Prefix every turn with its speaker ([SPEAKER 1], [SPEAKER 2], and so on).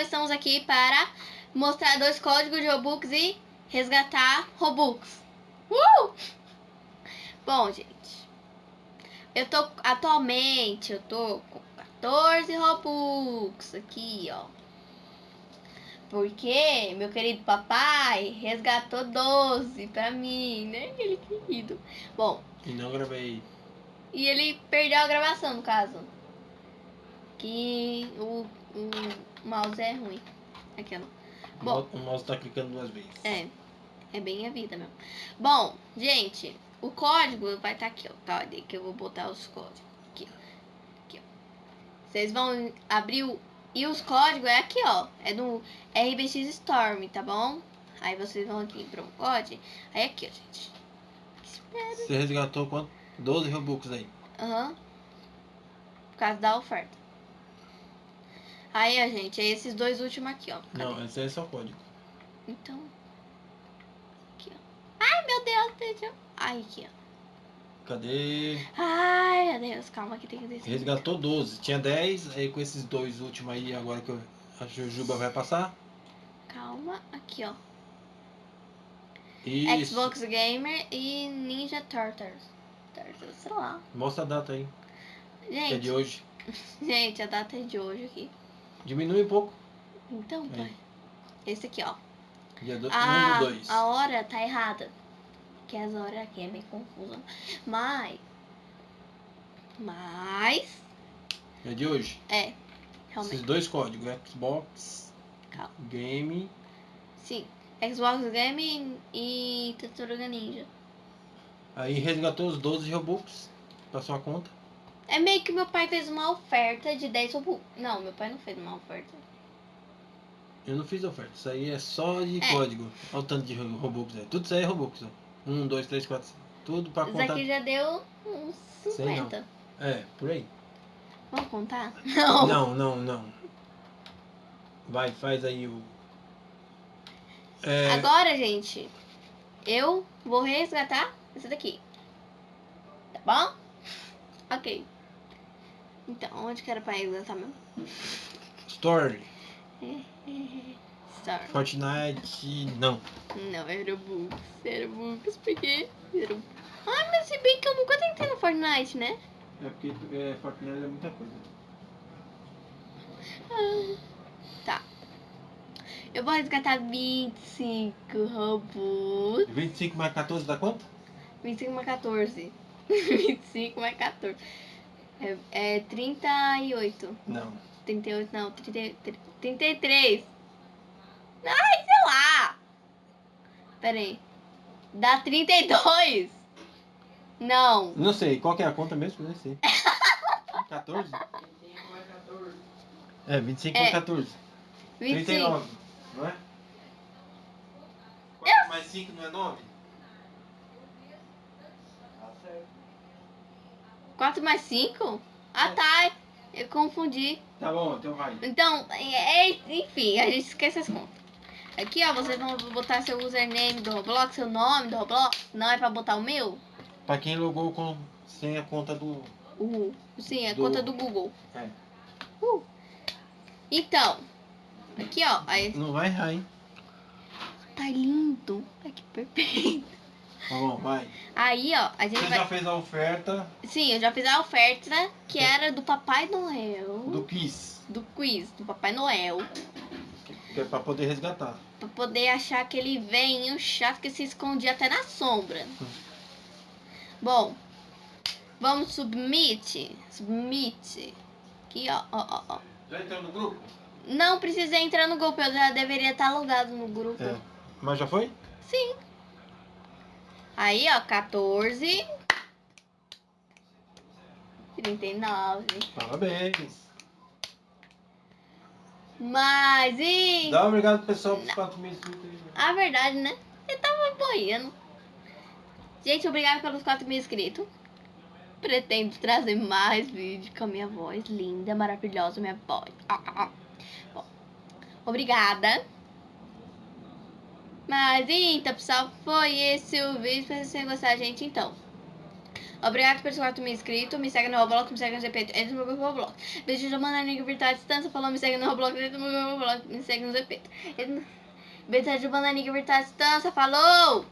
[SPEAKER 1] pessoal, estamos aqui para mostrar dois códigos de Robux e resgatar Robux. Uh! Bom, gente, eu tô atualmente, eu tô com 14 Robux aqui, ó. Porque meu querido papai resgatou 12 pra mim, né? Ele querido. Bom.
[SPEAKER 2] E não gravei.
[SPEAKER 1] E ele perdeu a gravação, no caso que o, o mouse é ruim. Aquela.
[SPEAKER 2] Bom, o mouse tá clicando duas vezes.
[SPEAKER 1] É. É bem a vida mesmo. Bom, gente, o código vai estar tá aqui, ó. Tá, que eu vou botar os códigos. Aqui, ó. Aqui, ó. Vocês vão abrir o. E os códigos é aqui, ó. É do RBX Storm, tá bom? Aí vocês vão aqui em código. Aí aqui, ó, gente.
[SPEAKER 2] Espera. Você resgatou quanto? 12 Robux aí.
[SPEAKER 1] Aham. Uhum. Por causa da oferta. Aí, ó, gente, é esses dois últimos aqui, ó.
[SPEAKER 2] Cadê? Não, esse é só código.
[SPEAKER 1] Então. Aqui, ó. Ai, meu Deus, deixa Ai, aqui, ó.
[SPEAKER 2] Cadê?
[SPEAKER 1] Ai, meu Deus, calma que tem que
[SPEAKER 2] descer. Resgatou 12. Tinha 10, aí com esses dois últimos aí, agora que a Jujuba vai passar.
[SPEAKER 1] Calma, aqui, ó.
[SPEAKER 2] Isso.
[SPEAKER 1] Xbox Gamer e Ninja Turtles. Turtles, sei lá.
[SPEAKER 2] Mostra a data aí.
[SPEAKER 1] Gente.
[SPEAKER 2] Que é de hoje.
[SPEAKER 1] Gente, a data é de hoje aqui.
[SPEAKER 2] Diminui um pouco.
[SPEAKER 1] Então, pai. Esse aqui, ó.
[SPEAKER 2] Dia do, a,
[SPEAKER 1] um dois. a hora tá errada. Que as horas aqui é meio confusa. Mas. Mas.
[SPEAKER 2] É de hoje?
[SPEAKER 1] É. Realmente.
[SPEAKER 2] Esses dois códigos, Xbox
[SPEAKER 1] Calma.
[SPEAKER 2] Game.
[SPEAKER 1] Sim. Xbox Game e Tartaruga Ninja.
[SPEAKER 2] Aí resgatou os 12 Robux pra sua conta.
[SPEAKER 1] É meio que meu pai fez uma oferta de 10 Robux. Não, meu pai não fez uma oferta.
[SPEAKER 2] Eu não fiz oferta. Isso aí é só de é. código. Olha o tanto de Robux. É. Tudo isso aí é Robux. Ó. 1, 2, 3, 4, 5. Tudo pra contar.
[SPEAKER 1] Isso aqui já deu uns 50.
[SPEAKER 2] É, por aí.
[SPEAKER 1] Vamos contar?
[SPEAKER 2] Não. Não, não, não. Vai, faz aí o...
[SPEAKER 1] É... Agora, gente, eu vou resgatar esse daqui. Tá bom? Ok. Então, onde que era pra resgatar mesmo?
[SPEAKER 2] Story.
[SPEAKER 1] Story.
[SPEAKER 2] Fortnite, não.
[SPEAKER 1] Não, era Books. Era Books, porque... Era... Ah, mas se bem que eu nunca tentei no Fortnite, né?
[SPEAKER 2] É porque é, Fortnite é muita coisa.
[SPEAKER 1] Ah, tá. Eu vou resgatar 25 robôs.
[SPEAKER 2] 25 mais 14 dá quanto?
[SPEAKER 1] 25 mais 14. 25 mais 14. É, é 38.
[SPEAKER 2] Não.
[SPEAKER 1] 38, não. 30, 33. Ai, sei lá. Pera aí. Dá 32. Não.
[SPEAKER 2] Não sei. Qual que é a conta mesmo? Não sei. 14? É, 25 é. mais 14. 25. 39, não é? 4 mais 5 não é 9?
[SPEAKER 1] 4 mais 5? Ah, tá. Eu confundi.
[SPEAKER 2] Tá bom, então vai.
[SPEAKER 1] Então, é, é, enfim, a gente esquece as contas. Aqui, ó, vocês vão botar seu username do Roblox, seu nome do Roblox. Não é pra botar o meu?
[SPEAKER 2] Pra quem logou com, sem a conta do...
[SPEAKER 1] Uh, sim, a do... conta do Google.
[SPEAKER 2] É.
[SPEAKER 1] Uh. Então, aqui, ó. Aí...
[SPEAKER 2] Não vai errar, hein?
[SPEAKER 1] Tá lindo. Ai, que perfeito.
[SPEAKER 2] Tá bom, vai.
[SPEAKER 1] Aí, ó, a gente
[SPEAKER 2] Você
[SPEAKER 1] vai...
[SPEAKER 2] já fez a oferta?
[SPEAKER 1] Sim, eu já fiz a oferta que é. era do Papai Noel.
[SPEAKER 2] Do quiz.
[SPEAKER 1] Do quiz, do Papai Noel.
[SPEAKER 2] Que é pra poder resgatar.
[SPEAKER 1] Pra poder achar aquele velhinho chato que se escondia até na sombra. Hum. Bom, vamos submit. Submit. Aqui, ó, ó, ó, ó.
[SPEAKER 2] Já entrou no grupo?
[SPEAKER 1] Não precisei entrar no grupo, eu já deveria estar logado no grupo.
[SPEAKER 2] É. Mas já foi?
[SPEAKER 1] Sim. Aí, ó, 14. 39.
[SPEAKER 2] Parabéns.
[SPEAKER 1] Mas e...
[SPEAKER 2] Dá obrigado pessoal por 4 mil inscritos aí.
[SPEAKER 1] A verdade, né? Você tava boiando. Gente, obrigado pelos 4 mil inscritos. Pretendo trazer mais vídeos com a minha voz linda, maravilhosa, minha voz. Bom, obrigada. Mas então, pessoal, foi esse o vídeo. Se você gostar, gente, então. Obrigado por ter me inscrito. Me segue no Roblox, me segue no ZP. Entra no meu grupo Roblox. Beijo da Bananinha Virtual Distância. Falou, me segue no Roblox. Entra no meu grupo Roblox, me segue no ZP. Beijo de Bananinha Virtual Distância. Falou!